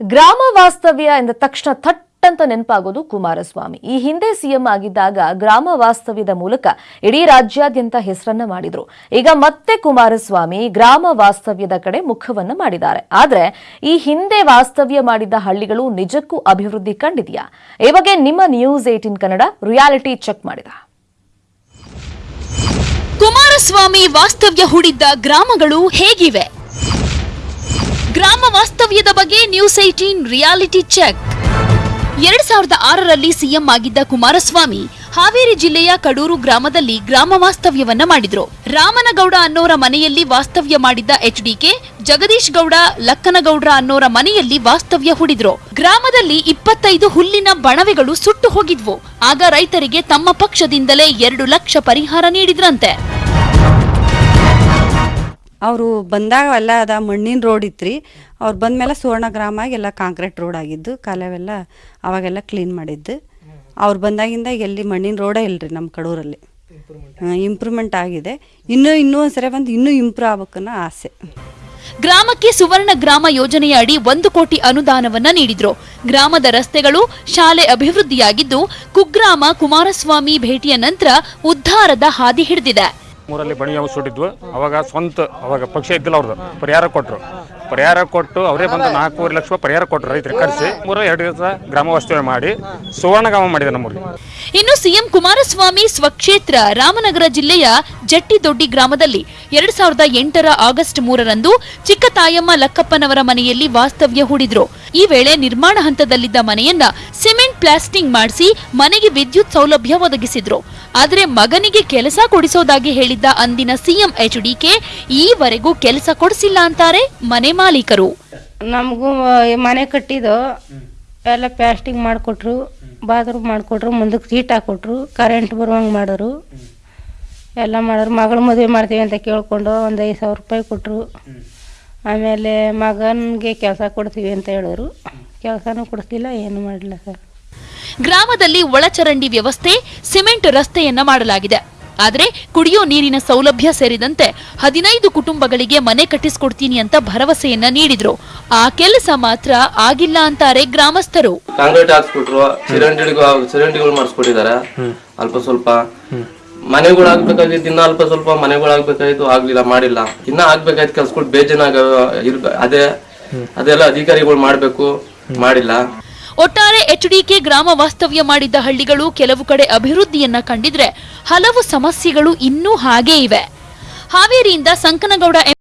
ಗ್ರಾಮ ವಾಸ್ತವ್ಯ ಎಂದ ತಕ್ಷಣ ಥಟ್ ಅಂತ ನೆನಪಾಗೋದು ಕುಮಾರಸ್ವಾಮಿ. ಈ ಹಿಂದೆ ಸಿಎಂ ಆಗಿದ್ದಾಗ ಗ್ರಾಮ ವಾಸ್ತವ್ಯದ ಮೂಲಕ ಇಡೀ ರಾಜ್ಯಾದ್ಯಂತ ಹೆಸರನ್ನ ಮಾಡಿದ್ರು. ಈಗ ಮತ್ತೆ ಕುಮಾರಸ್ವಾಮಿ ಗ್ರಾಮ ವಾಸ್ತವ್ಯದ ಕಡೆ ಮುಖವನ್ನ ಮಾಡಿದ್ದಾರೆ. ಆದ್ರೆ ಈ ಹಿಂದೆ ವಾಸ್ತವ್ಯ ಮಾಡಿದ್ದ ಹಳ್ಳಿಗಳು ನಿಜಕ್ಕೂ ಅಭಿವೃದ್ಧಿ ಕಂಡಿದೆಯಾ? ಈ ಬಗ್ಗೆ ನಿಮ್ಮ news eighteen Kannada reality check ಮಾಡಿದ. ಕುಮಾರಸ್ವಾಮಿ ವಾಸ್ತವ್ಯ ಹೂಡಿದ್ದ ಗ್ರಾಮಗಳು ಹೇಗಿವೆ? ವಾಸ್ತವ್ಯದ ಬಗ್ಗೆ ನ್ಯೂಸ್ ಏಟೀನ್ ರಿಯಾಲಿಟಿ ಚೆಕ್ ಎರಡ್ ಸಾವಿರದ ಆರರಲ್ಲಿ ಸಿಎಂ ಆಗಿದ್ದ ಕುಮಾರಸ್ವಾಮಿ ಹಾವೇರಿ ಜಿಲ್ಲೆಯ ಕಡೂರು ಗ್ರಾಮದಲ್ಲಿ ಗ್ರಾಮ ವಾಸ್ತವ್ಯವನ್ನ ಮಾಡಿದ್ರು. ರಾಮನಗೌಡ ಅನ್ನೋರ ಮನೆಯಲ್ಲಿ ವಾಸ್ತವ್ಯ ಮಾಡಿದ್ದ ಎಚ್ಡಿಕೆ, ಜಗದೀಶ್ ಗೌಡ, ಲಕ್ಕನಗೌಡ್ರ ಅನ್ನೋರ ಮನೆಯಲ್ಲಿ ವಾಸ್ತವ್ಯ ಹೂಡಿದ್ರು. ಗ್ರಾಮದಲ್ಲಿ ಇಪ್ಪತ್ತೈದು ಹುಲ್ಲಿನ ಬಣವೆಗಳು ಸುಟ್ಟು ಹೋಗಿದ್ವು. ಆಗ ರೈತರಿಗೆ ತಮ್ಮ ಪಕ್ಷದಿಂದಲೇ ಎರಡು ಲಕ್ಷ ಪರಿಹಾರ ನೀಡಿದ್ರಂತೆ. ಅವರು ಬಂದಾಗ ಎಲ್ಲ ಅದ ಮಣ್ಣಿನ ರೋಡ್ ಇತ್ತು ರೀ ಅವ್ರು ಬಂದಮೇಲೆ ಸುವರ್ಣ ಗ್ರಾಮ ಎಲ್ಲ ಕಾಂಕ್ರೀಟ್ ರೋಡ್ ಆಗಿದ್ದು ಕಾಲವೆಲ್ಲ ಅವಾಗೆಲ್ಲ ಕ್ಲೀನ್ ಮಾಡಿದ್ದು. ಅವ್ರು ಬಂದಾಗಿಂದ ಎಲ್ಲಿ ಮಣ್ಣಿನ ರೋಡೇ ಇಲ್ಲ ರೀ ನಮ್ಮ ಕಡೂರಲ್ಲಿ ಇಂಪ್ರೂವ್ಮೆಂಟ್ ಆಗಿದೆ. ಇನ್ನೂ ಇನ್ನೂ ಒಂದ್ಸರಿ ಬಂದು ಇನ್ನೂ ಇಂಪ್ರೂವ್ ಆಗ್ಬೇಕನ್ನೋ ಆಸೆ. ಗ್ರಾಮಕ್ಕೆ ಸುವರ್ಣ ಗ್ರಾಮ ಯೋಜನೆಯ ಅಡಿ ಒಂದು ಕೋಟಿ ಅನುದಾನವನ್ನ ನೀಡಿದ್ರು. ಗ್ರಾಮದ ರಸ್ತೆಗಳು ಶಾಲೆ ಅಭಿವೃದ್ಧಿಯಾಗಿದ್ದು ಕುಗ್ರಾಮ ಕುಮಾರಸ್ವಾಮಿ ಭೇಟಿಯ ನಂತರ ಉದ್ಧಾರದ ಹಾದಿ ಹಿಡಿದಿದೆ. ಮೂರಲ್ಲಿ ಬಣಿ ಅವು ಸುಟ್ಟಿದ್ವು, ಅವಾಗ ಸ್ವಂತ, ಅವಾಗ ಪಕ್ಷ ಇದ್ದಿಲ್ಲ ಅವ್ರದ್ದು. ಪರಿಹಾರ ಕೊಟ್ಟರು ಪರಿಹಾರ ಕೊಟ್ಟು ಅವರೇ ಬಂದು ನಾಲ್ಕೂವರೆ ಲಕ್ಷ ಪರಿಹಾರ ಕೊಟ್ಟರು ರೈತರಿಗೆ ಕರೆಸಿ. ಮೂರು, ಎರಡು ದಿವಸ ಗ್ರಾಮ ವಾಸ್ತವ್ಯ ಮಾಡಿ ಸುವರ್ಣಗಾಮ ಮಾಡಿದೆ ನಮ್ಮೂರಿಗೆ ಇನ್ನು ಸಿಎಂ ಕುಮಾರಸ್ವಾಮಿ ಸ್ವಕ್ಷೇತ್ರ ರಾಮನಗರ ಜಿಲ್ಲೆಯ ಜಟ್ಟಿದೊಡ್ಡಿ ಗ್ರಾಮದಲ್ಲಿ ಎರಡ್ ಸಾವಿರದ ಎಂಟರ ಆಗಸ್ಟ್ ಮೂರರಂದು ಚಿಕ್ಕ ತಾಯಮ್ಮ ಲಕ್ಕಪ್ಪನವರ ಮನೆಯಲ್ಲಿ ವಾಸ್ತವ್ಯ ಹೂಡಿದ್ರು. ಈ ವೇಳೆ ನಿರ್ಮಾಣ ಹಂತದಲ್ಲಿದ್ದ ಮನೆಯನ್ನ ಸಿಮೆಂಟ್ ಪ್ಲಾಸ್ಟಿಂಗ್ ಮಾಡಿಸಿ ಮನೆಗೆ ವಿದ್ಯುತ್ ಸೌಲಭ್ಯ ಒದಗಿಸಿದ್ರು. ಆದರೆ ಮಗನಿಗೆ ಕೆಲಸ ಕೊಡಿಸೋದಾಗಿ ಹೇಳಿದ್ದ ಅಂದಿನ ಸಿಎಂ ಎಚ್ಡಿಕೆ ಈವರೆಗೂ ಕೆಲಸ ಕೊಡಿಸಿಲ್ಲ ಅಂತಾರೆ ಮನೆ ಮಾಲೀಕರು. ನಮಗೂ ಮನೆ ಕಟ್ಟಿದ್ದು ಎಲ್ಲ ಪ್ಲಾಸ್ಟಿಂಗ್ ಮಾಡಿಕೊಟ್ರು, ಬಾತ್ರೂಮ್ ಮಾಡಿಕೊಟ್ರು, ಮುಂದಕ್ಕೆ ಸೀಟ್ ಹಾಕೊಟ್ರು, ಕರೆಂಟ್ ಬರುವಂಗೆ ಮಾಡಿದ್ರು. ಎಲ್ಲ ಮಾಡೋರು ಮಗಳ ಮದುವೆ ಮಾಡ್ತೀವಿ ಅಂತ ಕೇಳಿಕೊಂಡು ಒಂದು ಐದು ಸಾವಿರ ರೂಪಾಯಿ ಕೊಟ್ಟರು ಆಮೇಲೆ ಮಗನಿಗೆ ಕೆಲಸ ಕೊಡ್ತೀವಿ ಅಂತ ಹೇಳಿದ್ರು ಕೆಲಸನೂ ಕೊಡ್ತಿಲ್ಲ ಏನು ಮಾಡಲಿಲ್ಲ ಸರ್. ಗ್ರಾಮದಲ್ಲಿ ಒಳಚರಂಡಿ ವ್ಯವಸ್ಥೆ ಸಿಮೆಂಟ್ ರಸ್ತೆಯನ್ನ ಮಾಡಲಾಗಿದೆ. ಆದರೆ ಕುಡಿಯೋ ನೀರಿನ ಸೌಲಭ್ಯ ಸೇರಿದಂತೆ ಹದಿನೈದು ಕುಟುಂಬಗಳಿಗೆ ಮನೆ ಕಟ್ಟಿಸ್ಕೊಡ್ತೀನಿ ಅಂತ ಭರವಸೆಯನ್ನ ನೀಡಿದ್ರು. ಆ ಕೆಲಸ ಮಾತ್ರ ಆಗಿಲ್ಲ ಅಂತಾರೆ ಗ್ರಾಮಸ್ಥರು. ಕಾಂಕ್ರೀಟ್ ಹಾಕ್ಸ್ಬಿಟ್ರು ಚರಂಡಿಗಳು ಮಾಡಿಸ್ಕೊಟ್ಟಿದ್ದಾರೆ. ಅಲ್ಪ ಸ್ವಲ್ಪ ಮನೆಗಳು ಆಗ್ಬೇಕಾಗಿತ್ತು ಇನ್ನ ಅಲ್ಪ ಸ್ವಲ್ಪ ಮನೆಗಳು ಆಗ್ಬೇಕಾಯ್ತು ಆಗ್ಲಿಲ್ಲ, ಮಾಡಿಲ್ಲ. ಇನ್ನ ಆಗ್ಬೇಕಾಯ್ತು ಕೆಲ್ಸಗಳು ಬೇಜಾನಾಗ ಅದೇ, ಅದೆಲ್ಲ ಅಧಿಕಾರಿಗಳು ಮಾಡ್ಬೇಕು, ಮಾಡಿಲ್ಲ. ಒಟ್ಟಾರೆ ಎಚ್ಡಿಕೆ ಗ್ರಾಮ ವಾಸ್ತವ್ಯ ಮಾಡಿದ್ದ ಹಳ್ಳಿಗಳು ಕೆಲವು ಕಡೆ ಅಭಿವೃದ್ಧಿಯನ್ನ ಕಂಡಿದ್ರೆ ಹಲವು ಸಮಸ್ಯೆಗಳು ಇನ್ನೂ ಹಾಗೇ ಇವೆ. ಹಾವೇರಿಯಿಂದ ಸಂಕನಗೌಡ